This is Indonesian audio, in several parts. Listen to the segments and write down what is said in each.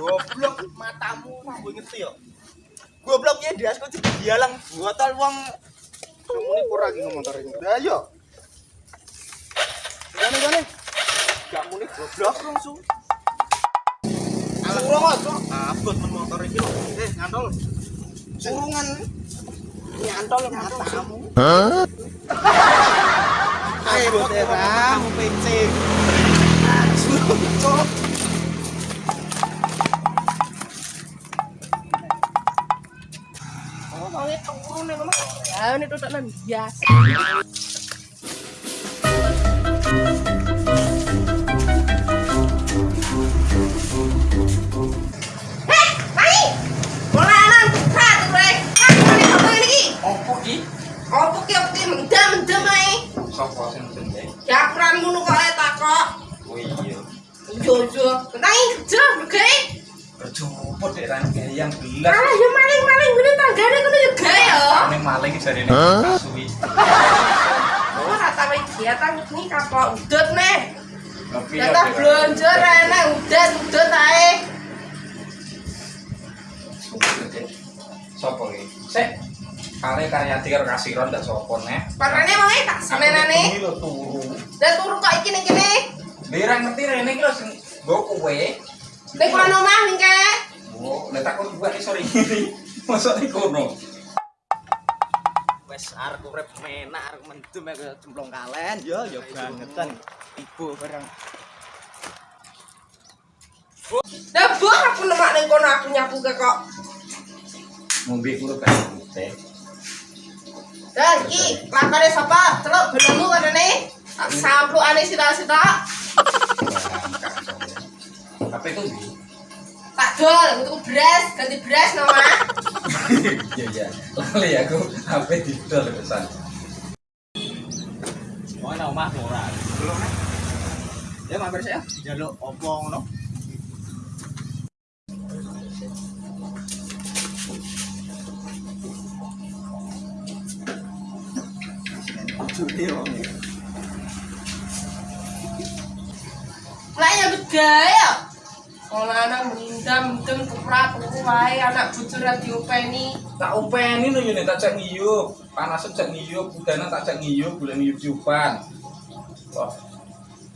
Goblok matamu mambu ngerti yo. Gobloknya dia kok dialang botol wong kamu ini kurang iki motor ini. Lah yo. Kamu ini goblok langsung. Surung aja. Abot men motor iki lho. Eh, ngantol. Surungan. Nyantol matamu. Hah? Ayo, kamu pencing. Surung. Oh, mau turun. Ya, ini tutukan biasa. Apa ki apa ki mendem mendem ae. Sopo sing mendem? Ya kurang ngono kok ae tak kok. Oh iya. Jojo, tenang kerja, oke? Kerja opo dek ra yang gelas. Ah, yo maling-maling ngene tanggane kene yo gawe yo. Ning maling jarine. Huh? Suwi. Oh, ra tawe kegiatan iki kapok udut meh. Kita blonjo rene udan udut ae. Sopo iki? Sek, Kale Karyati karo Kasiron ndak sopo nek. Parane mau tak senenane. Iki lho turu. Dan turu kok iki ning kene. Lira ngerti rene iki lho sing nggo kowe. Ning kono omah ning ke. Oh, nek takon buat iso iki. Masuk ning kono. wes arek urip menak arek mendem aku cemplung kalen yo yo bangetan ibu bareng Dah buah aku nemak ning kono aku nyapu ke kok. Ngombe kulo kan teh. Dan iki lakone sapa? Celuk benemu kanene. Tak samplukane sita-sita. Apa itu? Tak dol untuk beras, ganti beras nama. Iya iya. Lali aku apa didol pesan. mau nang omah ora belum nek ya mampir saya jaluk opo ngono Judi wong. Lah ya begaya. Kalau anak mendam, mendem keprak, wae anak bujur diopeni. Tak upeni lho yen tak cek ngiyup. Panas cek ngiyup, udana tak cek ngiyup, bulan ngiyup jupan. Wah,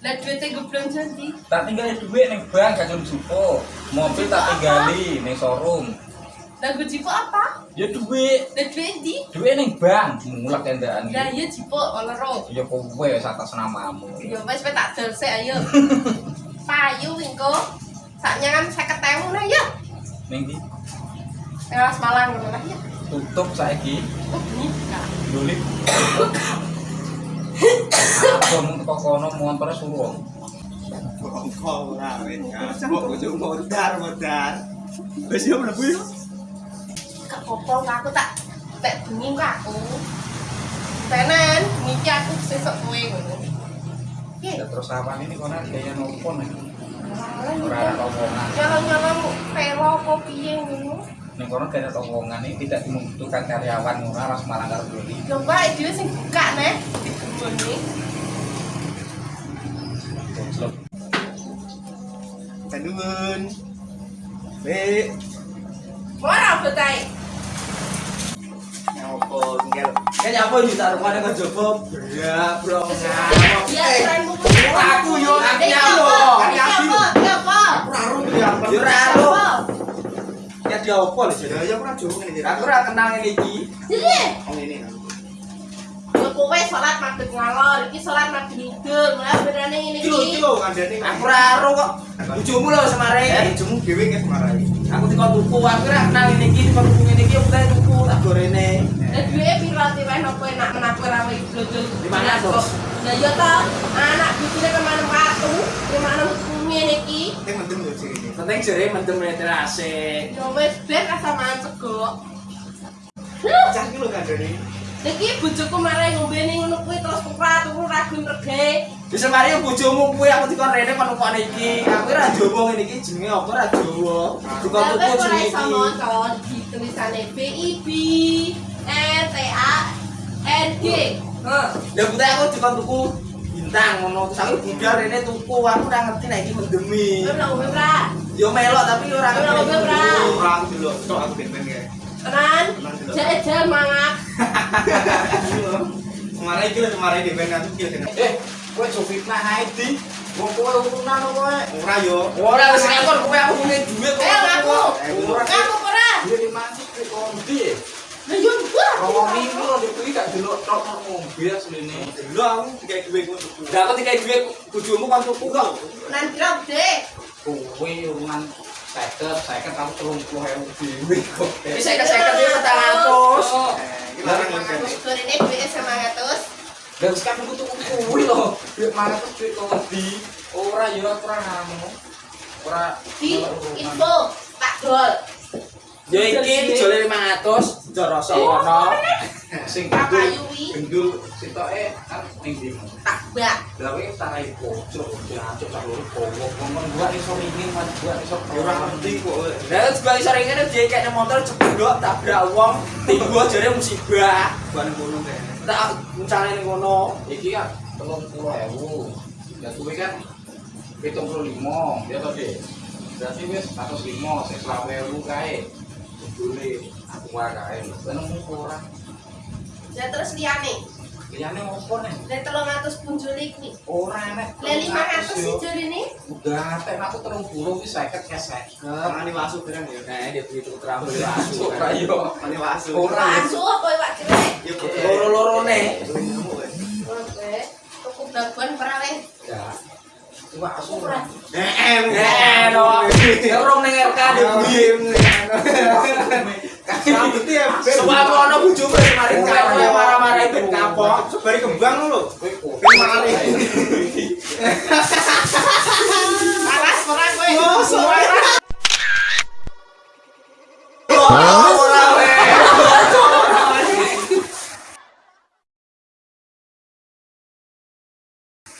Lah duitnya gue belum jadi. tak tinggal duit ning bank gak jupo. Mobil tak tinggali ning showroom. Lah gue jipo apa? Ya duit, Lah duit di? duit ning bank mulak kendaan Lah iya jipo olero. Ya kowe wis atas namamu. Ya wes wes tak dol sik ayo. Payu wingko. Saknya kan saya ketemu nah ya. Ning ndi? Teras Malang ngono lah ya. Tutup saiki. Oh, buka. Lulit. Abang teko kono montore suruh. Bongko ora wis kapok bojo modar modar. Wis yo mlebu yo. Popong aku tak tak bengi kok aku. Tenan, niki aku sesuk kowe ngono. Ya terus awan ini kono gaya nopo nih? Ora ada omongan. Nyolong-nyolong pelo apa piye ngono. Ning kono gaya omongan ini tidak membutuhkan karyawan ngono harus malah karo beli. Dhewe sing buka nih di kebun nih. Goblok. Tenun. Be, Ora betai. Nyopo di tarungan kok jopo. Ya, bro. Ya keren buku. Aku yo aku Iya, apa? Iya, aku. apa? Iya, apa? Aku ya. Iya, apa? Ya dia opo lho. Ya ya ngene iki. Aku ora kenal ngene iki. Jadi, Oh ini. kowe salat maghrib ngalor, iki salat maghrib ngidul. Lah berane ngene Iki lho, iki iki. lho kandhane. Aku ora ero kok. Bojomu lho semare. Eh, bojomu dhewe nges marai. Aku dikon tuku, aku ora kenal ngene iki, dikon tuku ngene iki, aku tak tuku tak gorene. duwe pirati wae napa enak menak ora wae blodol. Di mana, Lah iya ta, anak bujine kemana watu, di ngene iki? Sing mendem yo jere. Seneng jere mendem nek terase. Yo wis ben rasa mantep kok. Cah iki lho kandene. Iki bojoku marai ngombe ning ngono kuwi terus kupra turu ra gun rege. Wis mari bojomu kuwi aku dikon rene kon ukone iki. Aku ora Jawa ngene iki jenenge apa ra Jawa. Duka tuku jenenge iki. Tulisane BIB. E T A N G heeh ya buta aku dikon tuku bintang ngono terus aku budal rene tuku aku udah ngerti nek iki mendemi ora ngombe yo melo tapi ora ngombe ora Orang dulu So aku ben ben kae tenan jajal mangak kemarin itu kemarin di band tuh kira eh gue coba fitnah Heidi Wong kowe urunan gue. Ora yo. Ora wis gue? aku punya duit. Eh aku. Aku ora. Aku eh, ora. Ngomong minggu lho kuwi gak delok tok tok mobil asline. Dulu aku dikai duwe ku tuku. Lah aku dikai duit bojomu kon tuku kok. Nan drop deh. Kowe urunan seket, seket kamu telung puluh ewu dewe kok. Wis seket-seket iki petang atus. Iki larang iki kene. Kurine duit 900. Dan sekarang aku tuh kuwi loh. Duit mana tuh duit kondi. Ora ya ora ngamu. Ora Di info Pak Dol. Ya iki dijole 500 dorasa kono. sing Pak gendul sitoke kan ning ndi. tak bak. Lah kowe tarai pojok diacuk sak loro kowok. Ngomong gua iso ringin, mas gua iso Ya ora ngerti kok. Lah juga iso ngene dia kayak motor cependok tabrak wong, tinggo jare musibah. Ban ngono kene. Tak uncane ning kono. Iki kan telung puluh ewu. Ya kowe kan pitung puluh lima, ya toh deh. Berarti wis atus lima, sing selawe ewu kae. Boleh kae. Seneng ora. Lah terus liyane. Liyane opo nih? Lah 300 punjulik nih. Ora enek. Lah 500 sih jare ini. Udah, tek aku telung puluh wis seket ya seket. Tangane wasu barang ya. Nah, dia begitu terampil Masuk langsung. ra yo. Tangane wasu. Ora. Asu apa iwak? Ya kok. Loro-lorone. Oke. Tuku babuan perawe. Ya. Cuma asu Ora. Eh, Eh, no. Ngerong ning RK di Rambutnya ya ben. Sepatu ana bojomu kemarin kapok marah-marah ben kapok. Sebari kembang lho. Kowe mari. Panas perang kowe. Oh,